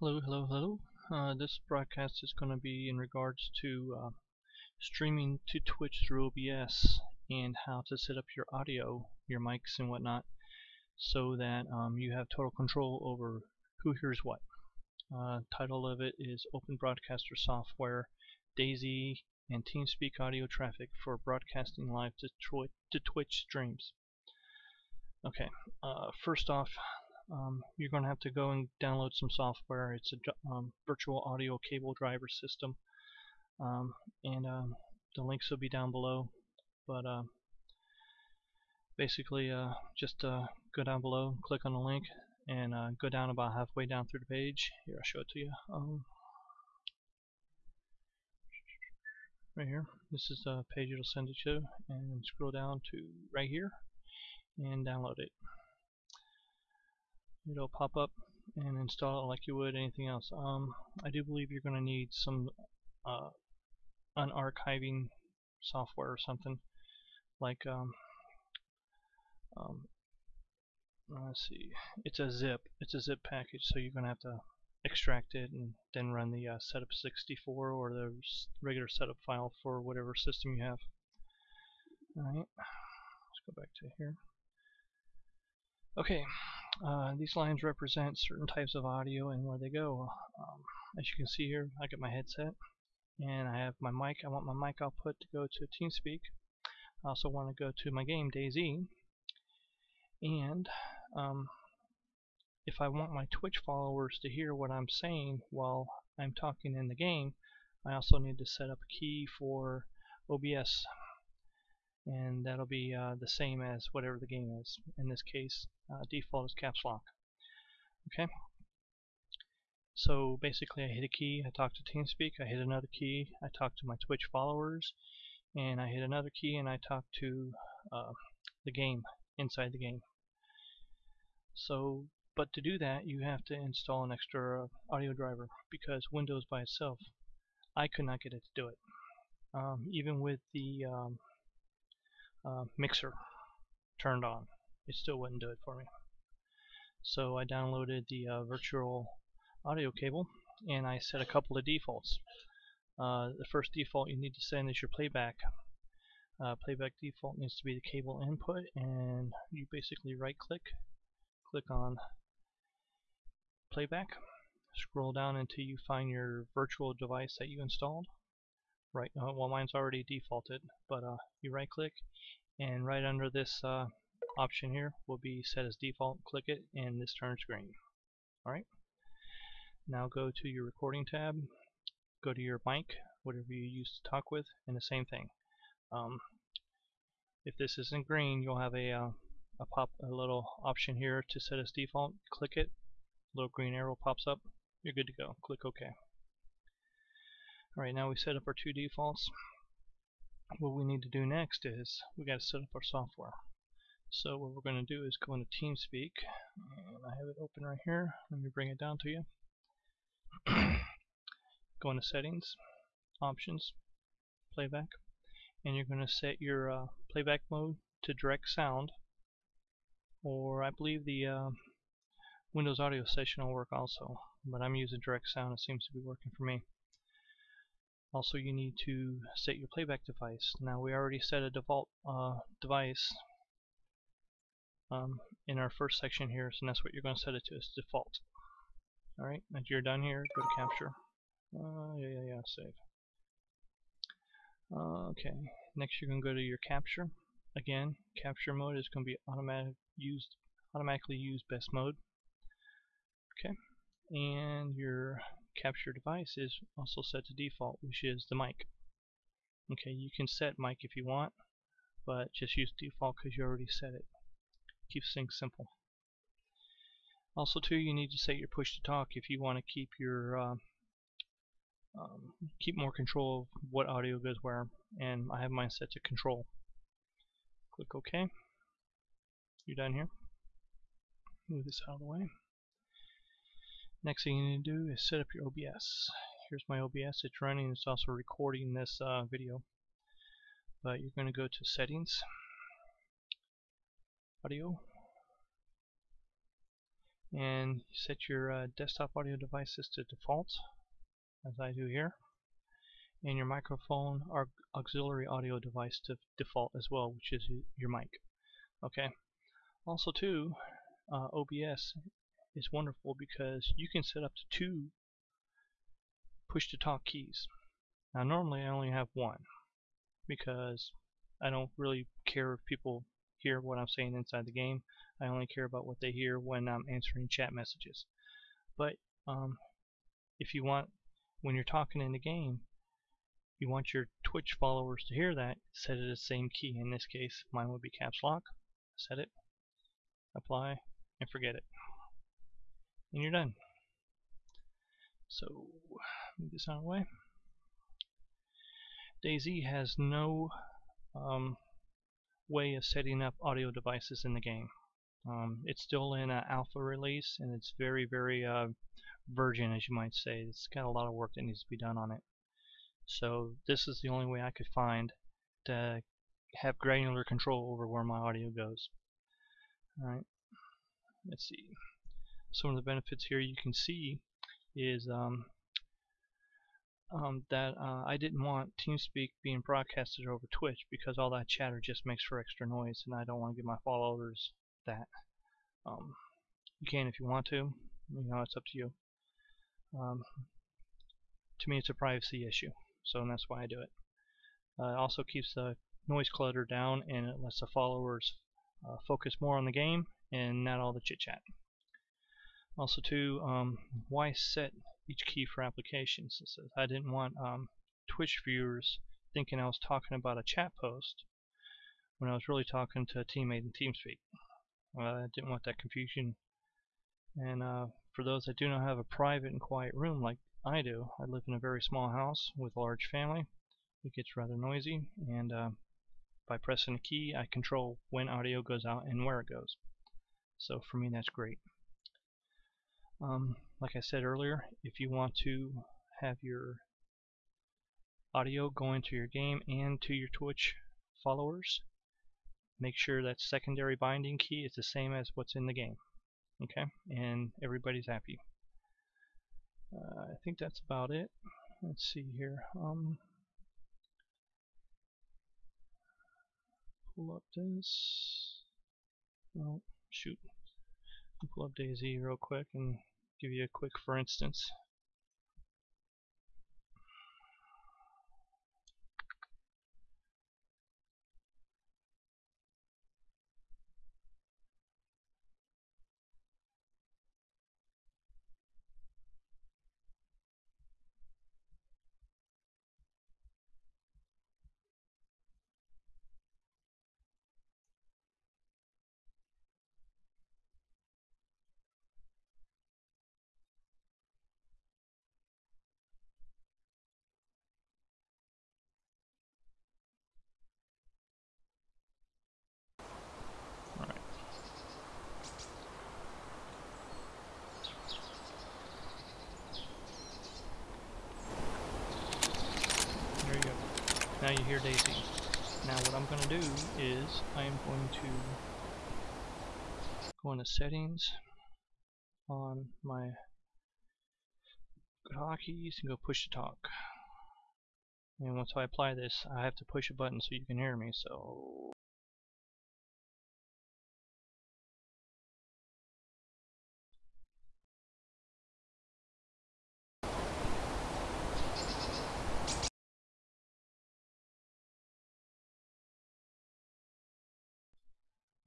Hello, hello, hello. Uh, this broadcast is going to be in regards to uh, streaming to Twitch through OBS and how to set up your audio, your mics and whatnot so that um, you have total control over who hears what. Uh, title of it is Open Broadcaster Software, DayZ and TeamSpeak audio traffic for broadcasting live to, to Twitch streams. Okay, uh, first off, um, you're going to have to go and download some software. It's a um, virtual audio cable driver system, um, and um, the links will be down below. But uh, basically, uh, just uh, go down below, click on the link, and uh, go down about halfway down through the page. Here, I'll show it to you. Um, right here. This is the page it'll send it to, and scroll down to right here, and download it it'll pop up and install it like you would anything else. Um, I do believe you're going to need some uh, unarchiving software or something like um, um, let's see it's a zip it's a zip package so you're gonna have to extract it and then run the uh, setup 64 or the regular setup file for whatever system you have alright let's go back to here okay uh, these lines represent certain types of audio and where they go. Um, as you can see here, I got my headset and I have my mic. I want my mic output to go to TeamSpeak. I also want to go to my game DayZ. And um, if I want my Twitch followers to hear what I'm saying while I'm talking in the game, I also need to set up a key for OBS and that'll be uh, the same as whatever the game is. In this case, uh, default is caps lock. Okay. So basically, I hit a key, I talk to TeamSpeak, I hit another key, I talk to my Twitch followers, and I hit another key and I talk to uh, the game inside the game. So, but to do that, you have to install an extra audio driver because Windows by itself, I could not get it to do it. Um, even with the um, uh, mixer turned on. It still wouldn't do it for me. So I downloaded the uh, virtual audio cable and I set a couple of defaults. Uh, the first default you need to send is your playback. Uh, playback default needs to be the cable input and you basically right click, click on playback, scroll down until you find your virtual device that you installed right uh, well mine's already defaulted but uh, you right click and right under this uh, option here will be set as default click it and this turns green alright now go to your recording tab go to your mic whatever you use to talk with and the same thing um, if this isn't green you'll have a, uh, a pop a little option here to set as default click it little green arrow pops up you're good to go click OK Alright, now we set up our two defaults. What we need to do next is we got to set up our software. So what we're going to do is go into TeamSpeak, and I have it open right here. Let me bring it down to you. go into Settings, Options, Playback, and you're going to set your uh, playback mode to direct sound, or I believe the uh, Windows Audio Session will work also, but I'm using direct sound. It seems to be working for me. Also you need to set your playback device. Now we already set a default uh, device um, in our first section here, so that's what you're going to set it to as default. Alright, once you're done here, go to capture. Uh, yeah, yeah, yeah, save. Uh, okay, next you're going to go to your capture. Again, capture mode is going to be automatic used, automatically used best mode. Okay, and your capture device is also set to default, which is the mic. Okay, you can set mic if you want, but just use default because you already set it. Keeps things simple. Also, too, you need to set your push to talk if you want to keep your uh, um, keep more control of what audio goes where, and I have mine set to control. Click OK. You're done here. Move this out of the way. Next thing you need to do is set up your OBS. Here's my OBS. It's running. It's also recording this uh, video. But you're going to go to Settings, Audio, and set your uh, desktop audio devices to default as I do here. And your microphone or auxiliary audio device to default as well which is your mic. Okay. Also too uh, OBS is wonderful because you can set up to two push to talk keys. Now normally I only have one because I don't really care if people hear what I'm saying inside the game. I only care about what they hear when I'm answering chat messages. But um, if you want, when you're talking in the game, you want your Twitch followers to hear that, set it the same key. In this case, mine would be caps lock. Set it, apply, and forget it. And you're done. So, move this out of the way. DayZ has no um, way of setting up audio devices in the game. Um, it's still in an alpha release and it's very, very uh, virgin, as you might say. It's got a lot of work that needs to be done on it. So this is the only way I could find to have granular control over where my audio goes. Alright, let's see. Some of the benefits here you can see is um, um, that uh, I didn't want TeamSpeak being broadcasted over Twitch because all that chatter just makes for extra noise and I don't want to give my followers that. Um, you can if you want to, you know, it's up to you. Um, to me it's a privacy issue, so that's why I do it. Uh, it also keeps the noise clutter down and it lets the followers uh, focus more on the game and not all the chit chat. Also too, um, why set each key for applications. I didn't want um, Twitch viewers thinking I was talking about a chat post when I was really talking to a teammate in TeamSpeak. I didn't want that confusion. And uh, for those that do not have a private and quiet room like I do, I live in a very small house with a large family. It gets rather noisy, and uh, by pressing a key, I control when audio goes out and where it goes. So for me, that's great. Um, like I said earlier, if you want to have your audio going to your game and to your Twitch followers, make sure that secondary binding key is the same as what's in the game. Okay, and everybody's happy. Uh, I think that's about it. Let's see here. Um, pull up this. Oh, shoot. Pull up DayZ real quick and give you a quick for instance. Now you hear DayZ. Now what I'm going to do is I am going to go into settings on my hotkeys and go push to talk. And once I apply this, I have to push a button so you can hear me. So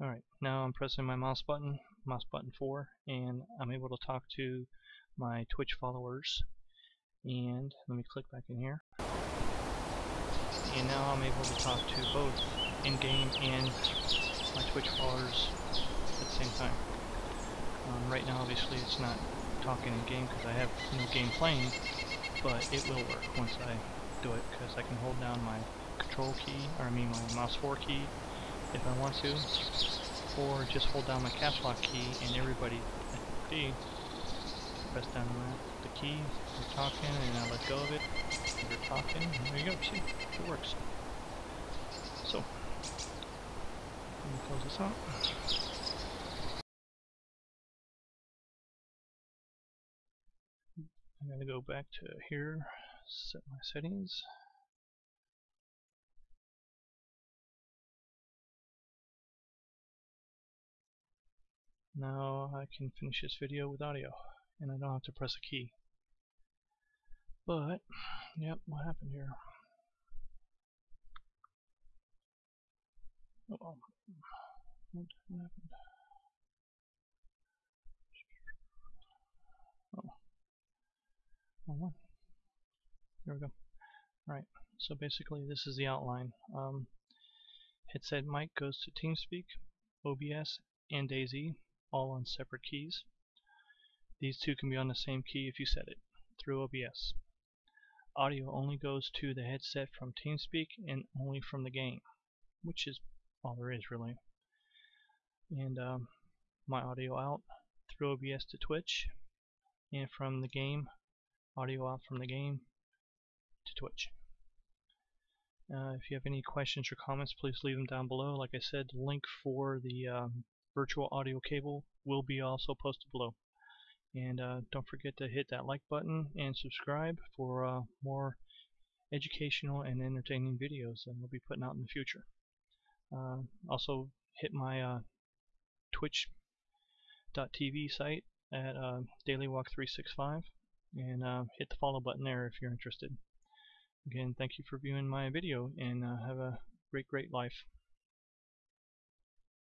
Alright, now I'm pressing my mouse button, mouse button 4, and I'm able to talk to my Twitch followers. And let me click back in here. And now I'm able to talk to both in-game and my Twitch followers at the same time. Um, right now, obviously, it's not talking in-game because I have no game playing, but it will work once I do it because I can hold down my control key, or I mean my mouse 4 key, if I want to, or just hold down my caps lock key and everybody D. Press down the, key, we're talking, and I let go of it. You're talking, and there you go, see, it works. So, let me close this out. I'm going to go back to here, set my settings. Now I can finish this video with audio and I don't have to press a key. But, yep, what happened here? Oh, what happened? Oh, wrong one. There we go. Alright, so basically this is the outline. Um, headset mic goes to TeamSpeak, OBS, and DayZ, all on separate keys. These two can be on the same key if you set it, through OBS. Audio only goes to the headset from TeamSpeak and only from the game, which is all there is really. And um, my audio out through OBS to Twitch, and from the game, audio out from the game to Twitch. Uh, if you have any questions or comments, please leave them down below. Like I said, the link for the um, virtual audio cable will be also posted below. And uh, don't forget to hit that like button and subscribe for uh, more educational and entertaining videos that we'll be putting out in the future. Uh, also hit my uh, twitch.tv site at uh, dailywalk365 and uh, hit the follow button there if you're interested. Again, thank you for viewing my video and have a great, great life.